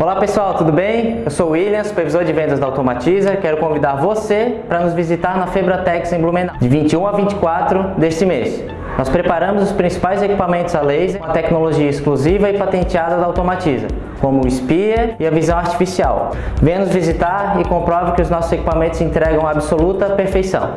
Olá pessoal, tudo bem? Eu sou o William, supervisor de vendas da Automatiza. Quero convidar você para nos visitar na Febratex em Blumenau, de 21 a 24 deste mês. Nós preparamos os principais equipamentos a laser com a tecnologia exclusiva e patenteada da Automatiza, como o SPIA e a visão artificial. Venha nos visitar e comprove que os nossos equipamentos entregam absoluta perfeição.